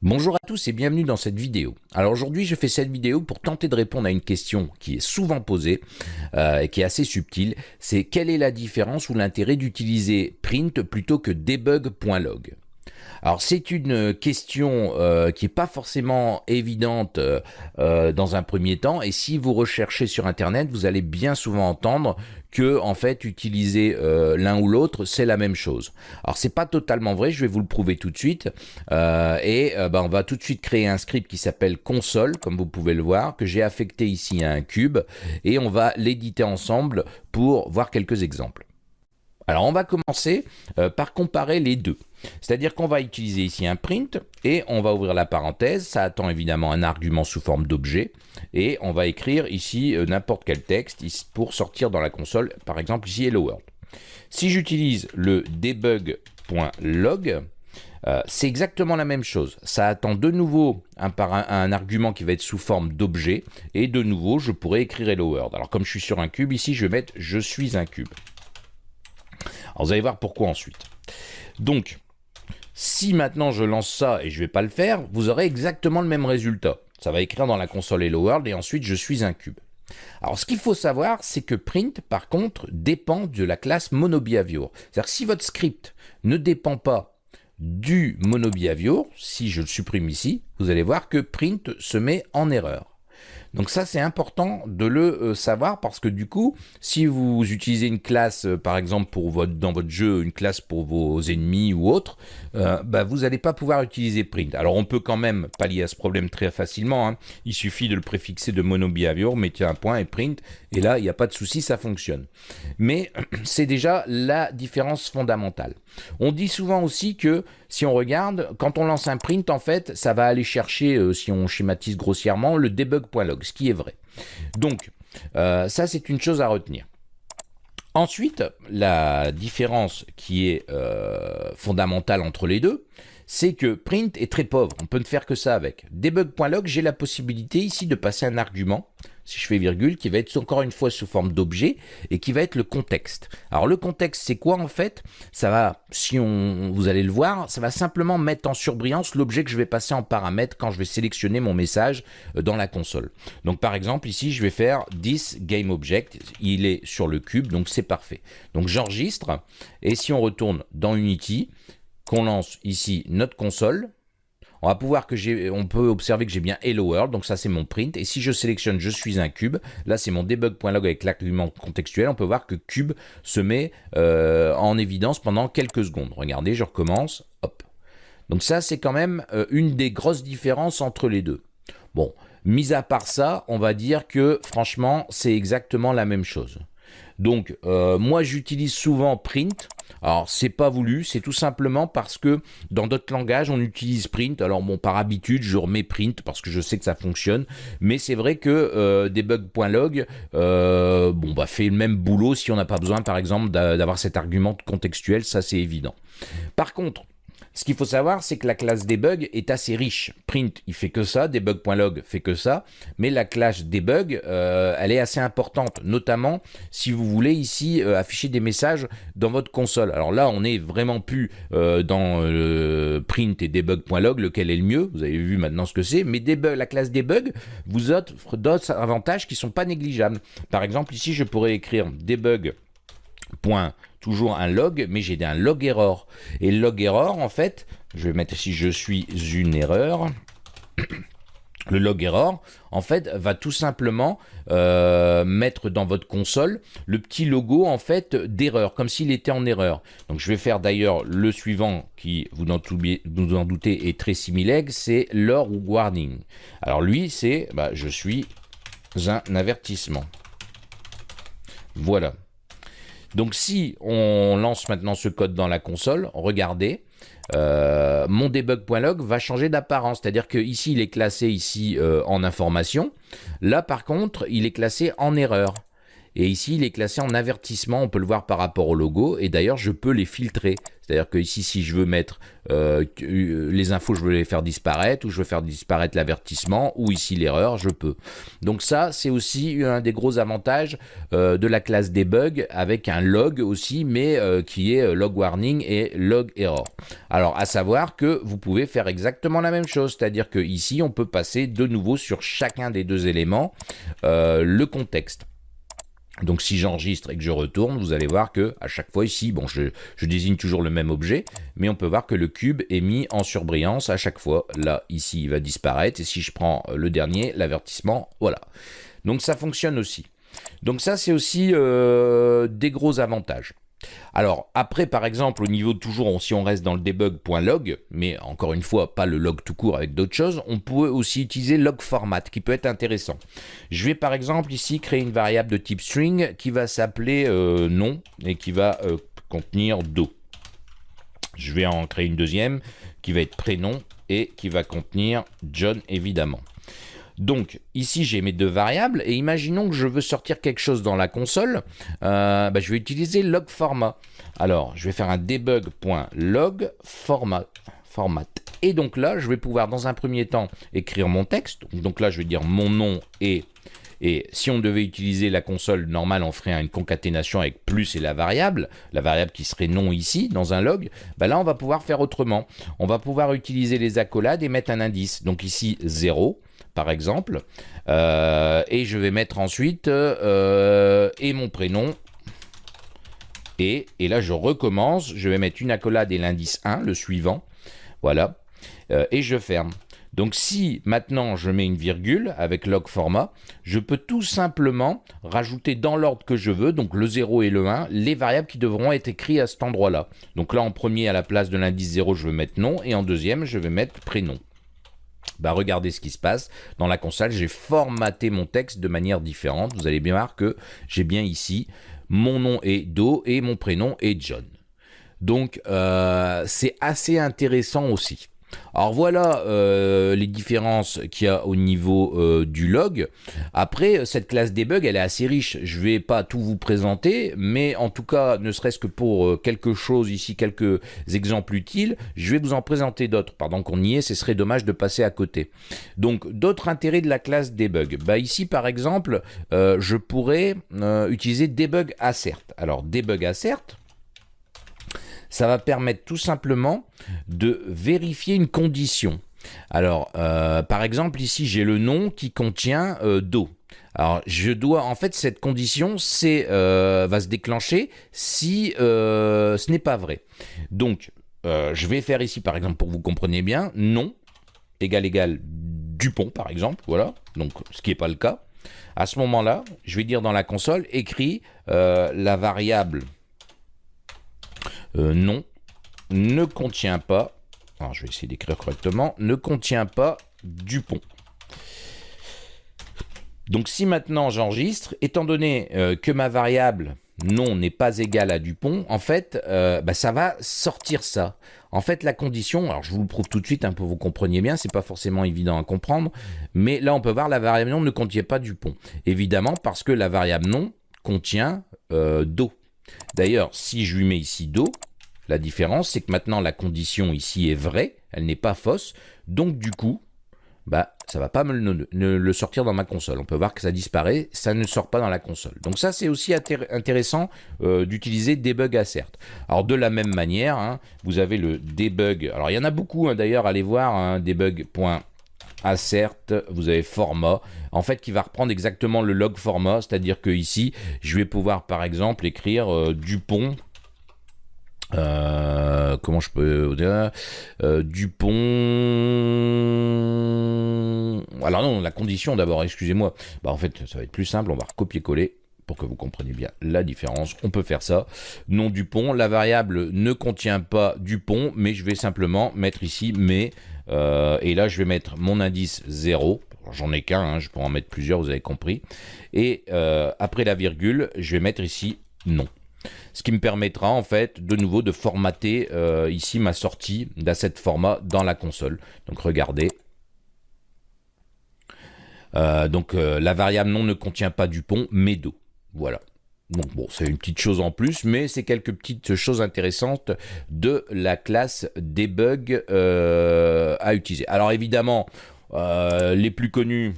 Bonjour à tous et bienvenue dans cette vidéo. Alors aujourd'hui je fais cette vidéo pour tenter de répondre à une question qui est souvent posée euh, et qui est assez subtile, c'est quelle est la différence ou l'intérêt d'utiliser print plutôt que debug.log alors c'est une question euh, qui n'est pas forcément évidente euh, dans un premier temps et si vous recherchez sur internet vous allez bien souvent entendre que en fait utiliser euh, l'un ou l'autre c'est la même chose. Alors c'est pas totalement vrai, je vais vous le prouver tout de suite et ben, on va tout de suite créer un script qui s'appelle console comme vous pouvez le voir que j'ai affecté ici à un cube et on va l'éditer ensemble pour voir quelques exemples. Alors on va commencer par comparer les deux. C'est-à-dire qu'on va utiliser ici un print et on va ouvrir la parenthèse, ça attend évidemment un argument sous forme d'objet et on va écrire ici euh, n'importe quel texte pour sortir dans la console, par exemple ici Hello World. Si j'utilise le debug.log, euh, c'est exactement la même chose. Ça attend de nouveau un, argument qui va être sous forme d'objet et de nouveau je pourrais écrire Hello World. Alors comme je suis sur un cube, ici je vais mettre je suis un cube. Alors vous allez voir pourquoi ensuite. Donc, si maintenant je lance ça et je ne vais pas le faire, vous aurez exactement le même résultat. Ça va écrire dans la console Hello World et ensuite je suis un cube. Alors ce qu'il faut savoir, c'est que print, par contre, dépend de la classe monobehavior. C'est-à-dire que si votre script ne dépend pas du monobehavior, si je le supprime ici, vous allez voir que print se met en erreur. Donc ça, c'est important de le euh, savoir parce que du coup, si vous utilisez une classe, euh, par exemple, pour votre, dans votre jeu, une classe pour vos ennemis ou autre, euh, bah, vous n'allez pas pouvoir utiliser print. Alors on peut quand même pallier à ce problème très facilement. Hein. Il suffit de le préfixer de monobehavior, mettez un point et print, et là, il n'y a pas de souci, ça fonctionne. Mais c'est déjà la différence fondamentale. On dit souvent aussi que si on regarde, quand on lance un print, en fait, ça va aller chercher, euh, si on schématise grossièrement, le debug.log, ce qui est vrai. Donc, euh, ça, c'est une chose à retenir. Ensuite, la différence qui est euh, fondamentale entre les deux, c'est que print est très pauvre, on peut ne faire que ça avec. Debug.log, j'ai la possibilité ici de passer un argument, si je fais virgule, qui va être encore une fois sous forme d'objet et qui va être le contexte. Alors le contexte, c'est quoi en fait? Ça va, si on, vous allez le voir, ça va simplement mettre en surbrillance l'objet que je vais passer en paramètre quand je vais sélectionner mon message euh, dans la console. Donc par exemple, ici, je vais faire this game object, il est sur le cube, donc c'est parfait. Donc j'enregistre, et si on retourne dans Unity, qu'on lance ici notre console, on va pouvoir que j'ai, on peut observer que j'ai bien Hello World, donc ça c'est mon print. Et si je sélectionne je suis un cube, là c'est mon debug.log avec l'argument contextuel, on peut voir que cube se met euh, en évidence pendant quelques secondes. Regardez, je recommence, hop. Donc ça c'est quand même euh, une des grosses différences entre les deux. Bon, mis à part ça, on va dire que franchement c'est exactement la même chose. Donc euh, moi j'utilise souvent print alors, c'est pas voulu, c'est tout simplement parce que dans d'autres langages, on utilise print. Alors, bon, par habitude, je remets print parce que je sais que ça fonctionne. Mais c'est vrai que euh, debug.log euh, bon, bah, fait le même boulot si on n'a pas besoin, par exemple, d'avoir cet argument contextuel. Ça, c'est évident. Par contre, ce qu'il faut savoir, c'est que la classe debug est assez riche. Print, il fait que ça, debug.log fait que ça, mais la classe debug, euh, elle est assez importante, notamment si vous voulez ici euh, afficher des messages dans votre console. Alors là, on n'est vraiment plus euh, dans print et debug.log, lequel est le mieux, vous avez vu maintenant ce que c'est, mais debug, la classe debug vous offre d'autres avantages qui ne sont pas négligeables. Par exemple, ici, je pourrais écrire debug point toujours un log, mais j'ai un log error. Et log error, en fait, je vais mettre ici je suis une erreur. Le log error, en fait, va tout simplement euh, mettre dans votre console le petit logo en fait d'erreur, comme s'il était en erreur. Donc je vais faire d'ailleurs le suivant qui, vous en, vous en doutez, est très similaire, c'est l'or warning. Alors lui, c'est bah, je suis un avertissement. Voilà. Donc si on lance maintenant ce code dans la console, regardez, euh, mon debug.log va changer d'apparence. C'est-à-dire que ici, il est classé ici euh, en information. Là, par contre, il est classé en erreur. Et ici, il est classé en avertissement, on peut le voir par rapport au logo. Et d'ailleurs, je peux les filtrer. C'est-à-dire que ici, si je veux mettre euh, euh, les infos, je veux les faire disparaître, ou je veux faire disparaître l'avertissement, ou ici l'erreur, je peux. Donc ça, c'est aussi un des gros avantages euh, de la classe debug, avec un log aussi, mais qui est log warning et log error. Alors, à savoir que vous pouvez faire exactement la même chose, c'est-à-dire que ici, on peut passer de nouveau sur chacun des deux éléments le contexte. Donc si j'enregistre et que je retourne, vous allez voir que à chaque fois ici, bon, je, désigne toujours le même objet, mais on peut voir que le cube est mis en surbrillance à chaque fois. Là, ici, il va disparaître. Et si je prends le dernier, l'avertissement, voilà. Donc ça fonctionne aussi. Donc ça, c'est aussi euh, des gros avantages. Alors après, par exemple, au niveau toujours, si on reste dans le debug.log, mais encore une fois, pas le log tout court avec d'autres choses, on peut aussi utiliser log format qui peut être intéressant. Je vais par exemple ici créer une variable de type string qui va s'appeler euh, nom et qui va euh, contenir do. Je vais en créer une deuxième qui va être prénom et qui va contenir John évidemment. Donc ici j'ai mes deux variables et imaginons que je veux sortir quelque chose dans la console, euh, bah, je vais utiliser log format. Alors je vais faire un debug.log format, format. Et donc là je vais pouvoir dans un premier temps écrire mon texte. Donc là je vais dire mon nom et et si on devait utiliser la console normale, on ferait une concaténation avec plus et la variable, la variable qui serait nom ici, dans un log. Bah là, on va pouvoir faire autrement. On va pouvoir utiliser les accolades et mettre un indice. Donc ici, 0 par exemple. Euh, et je vais mettre ensuite euh, et mon prénom. Et, et, là, je recommence. Je vais mettre une accolade et l'indice 1, le suivant. Voilà. Euh, et je ferme. Donc si maintenant je mets une virgule avec log format, je peux tout simplement rajouter dans l'ordre que je veux, donc le 0 et le 1, les variables qui devront être écrites à cet endroit-là. Donc là en premier à la place de l'indice 0 je vais mettre nom et en deuxième je vais mettre prénom bah regardez ce qui se passe. Dans la console, j'ai formaté mon texte de manière différente. Vous allez bien voir que j'ai bien ici mon nom est Do et mon prénom est John. Donc euh, c'est assez intéressant aussi. Alors voilà euh, les différences qu'il y a au niveau euh, du log. Après, cette classe debug, elle est assez riche. Je ne vais pas tout vous présenter, mais en tout cas, ne serait-ce que pour euh, quelque chose ici, quelques exemples utiles, je vais vous en présenter d'autres. Pardon qu'on y est, ce serait dommage de passer à côté. Donc, d'autres intérêts de la classe debug. Bah, ici, par exemple, je pourrais utiliser debug assert. Alors, debug assert, ça va permettre tout simplement de vérifier une condition. Alors, euh, par exemple, ici, j'ai le nom qui contient euh, do. Alors, je dois, en fait, cette condition c'est euh, va se déclencher si ce n'est pas vrai. Donc, je vais faire ici, par exemple, pour que vous compreniez bien, nom égal égal Dupont, par exemple, voilà, donc ce qui n'est pas le cas. À ce moment-là, je vais dire dans la console, écrit la variable euh, non, ne contient pas, alors je vais essayer d'écrire correctement, ne contient pas Dupont. Donc si maintenant j'enregistre, étant donné euh, que ma variable non n'est pas égale à Dupont, en fait, euh, bah, ça va sortir ça. En fait, la condition, alors je vous le prouve tout de suite hein, pour que vous compreniez bien, c'est pas forcément évident à comprendre, mais là on peut voir la variable non ne contient pas Dupont. Évidemment parce que la variable non contient Do. D'ailleurs, si je lui mets ici Do, la différence, c'est que maintenant la condition ici est vraie, elle n'est pas fausse, donc du coup, bah, ça va pas me le, sortir dans ma console. On peut voir que ça disparaît, ça ne sort pas dans la console. Donc ça, c'est aussi intéressant euh, d'utiliser debug assert. Alors de la même manière, hein, vous avez le debug. Alors il y en a beaucoup, hein, d'ailleurs, allez voir, hein, debug.assert, vous avez format, en fait qui va reprendre exactement le log format, c'est-à-dire que ici, je vais pouvoir par exemple écrire euh, Dupont euh, comment je peux dire euh, Dupont. Alors non, la condition d'abord, excusez-moi. Bah en fait, ça va être plus simple. On va recopier-coller pour que vous compreniez bien la différence. On peut faire ça. Nom Dupont. La variable ne contient pas Dupont, mais je vais simplement mettre ici mais. Euh, et là, je vais mettre mon indice 0. J'en ai qu'un, hein, je peux en mettre plusieurs, vous avez compris. Et après la virgule, je vais mettre ici non ce qui me permettra en fait de nouveau de formater euh, ici ma sortie d'asset format dans la console. Donc regardez. Euh, donc euh, la variable non ne contient pas du pont mais do. Voilà. Donc bon, c'est une petite chose en plus, mais c'est quelques petites choses intéressantes de la classe debug à utiliser. Alors évidemment, les plus connus,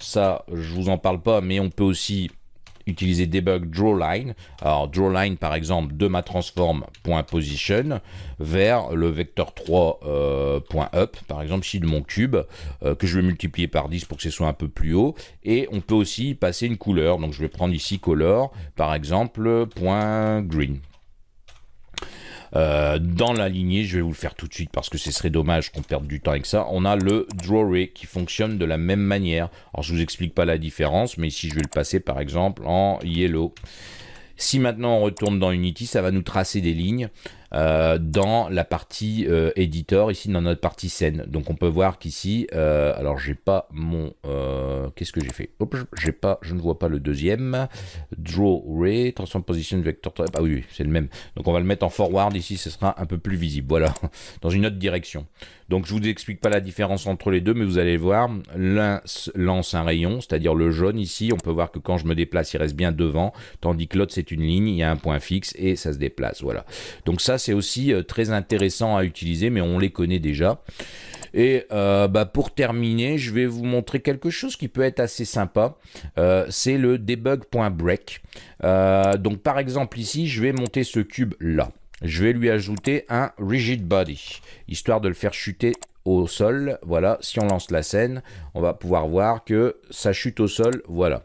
ça je vous en parle pas, mais on peut aussi utiliser debug drawline. Alors drawline par exemple de ma transform.position vers le vecteur 3 euh, par exemple ici de mon cube euh, que je vais multiplier par 10 pour que ce soit un peu plus haut. Et on peut aussi passer une couleur. Donc je vais prendre ici color par exemple point .green euh, dans la lignée, je vais vous le faire tout de suite parce que ce serait dommage qu'on perde du temps avec ça. On a le Draw Ray qui fonctionne de la même manière. Alors je vous explique pas la différence, mais ici je vais le passer par exemple en yellow. Si maintenant on retourne dans Unity, ça va nous tracer des lignes. Euh, dans la partie euh, ici dans notre partie scène. Donc on peut voir qu'ici, euh, alors j'ai pas mon, qu'est-ce que j'ai fait? J'ai pas, je ne vois pas le deuxième. Draw Ray, Transform Position Vector, ah oui, c'est le même. Donc on va le mettre en forward ici, ce sera un peu plus visible, voilà, dans une autre direction. Donc je vous explique pas la différence entre les deux, mais vous allez voir, l'un lance un rayon, c'est-à-dire le jaune ici, on peut voir que quand je me déplace, il reste bien devant, tandis que l'autre c'est une ligne, il y a un point fixe et ça se déplace, voilà. Donc ça c'est aussi euh, très intéressant à utiliser, mais on les connaît déjà. Et euh, bah, pour terminer, je vais vous montrer quelque chose qui peut être assez sympa. Euh, c'est le debug.break. donc par exemple ici, je vais monter ce cube là. Je vais lui ajouter un rigid body, histoire de le faire chuter au sol. Voilà, si on lance la scène, on va pouvoir voir que ça chute au sol. Voilà.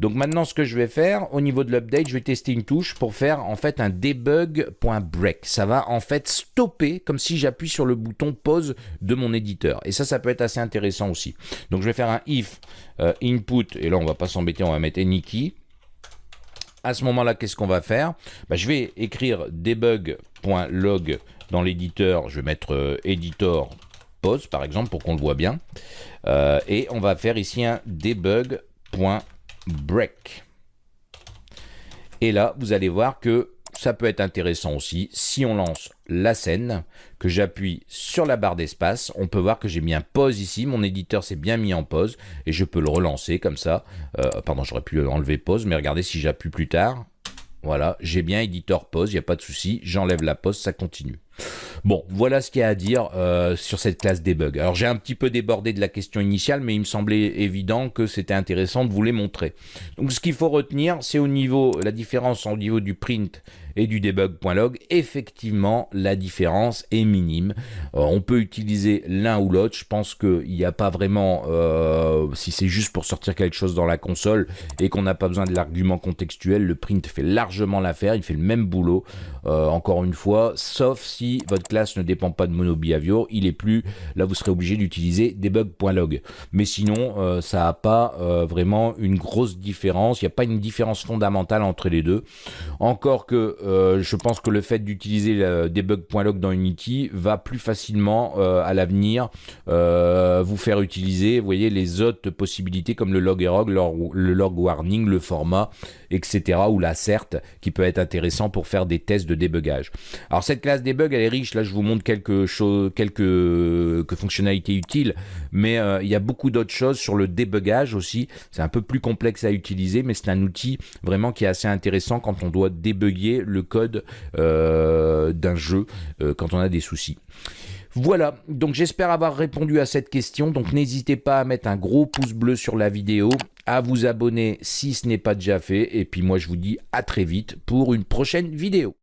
Donc maintenant, ce que je vais faire, au niveau de l'update, je vais tester une touche pour faire en fait un debug.break. Ça va en fait stopper comme si j'appuie sur le bouton pause de mon éditeur. Et ça, ça peut être assez intéressant aussi. Donc je vais faire un if euh, input, et là on va pas s'embêter, on va mettre any. À ce moment-là, qu'est-ce qu'on va faire? Bah, Je vais écrire debug.log dans l'éditeur. Je vais mettre euh, editor pause par exemple pour qu'on le voit bien. Euh, et on va faire ici un debug.break break. Et là, vous allez voir que ça peut être intéressant aussi. Si on lance la scène, que j'appuie sur la barre d'espace, on peut voir que j'ai mis un pause ici. Mon éditeur s'est bien mis en pause et je peux le relancer comme ça. Euh, pardon, j'aurais pu enlever pause, mais regardez si j'appuie plus tard. Voilà, j'ai bien éditeur pause, il n'y a pas de souci. J'enlève la pause, ça continue. Bon, voilà ce qu'il y a à dire euh, sur cette classe debug. Alors j'ai un petit peu débordé de la question initiale, mais il me semblait évident que c'était intéressant de vous les montrer. Donc ce qu'il faut retenir, c'est au niveau, la différence au niveau du print et du debug.log, effectivement, la différence est minime. Euh, on peut utiliser l'un ou l'autre. Je pense qu'il n'y a pas vraiment, euh, si c'est juste pour sortir quelque chose dans la console et qu'on n'a pas besoin de l'argument contextuel, le print fait largement l'affaire. Il fait le même boulot, encore une fois, sauf si votre classe ne dépend pas de MonoBehavior, il est plus, là vous serez obligé d'utiliser debug.log. Mais sinon, euh, ça n'a pas euh, vraiment une grosse différence, il n'y a pas une différence fondamentale entre les deux. Encore que euh, je pense que le fait d'utiliser debug.log dans Unity va plus facilement à l'avenir vous faire utiliser, voyez, les autres possibilités comme le log error, le log warning, le format, etc. ou la cert qui peut être intéressant pour faire des tests de débugage. Alors cette classe debug elle est riche. Là, je vous montre quelques, choses, quelques, fonctionnalités utiles, mais euh, il y a beaucoup d'autres choses sur le débugage aussi. C'est un peu plus complexe à utiliser, mais c'est un outil vraiment qui est assez intéressant quand on doit débugger code euh, d'un jeu, euh, quand on a des soucis. Voilà, donc j'espère avoir répondu à cette question. Donc n'hésitez pas à mettre un gros pouce bleu sur la vidéo, à vous abonner si ce n'est pas déjà fait. Et puis moi je vous dis à très vite pour une prochaine vidéo.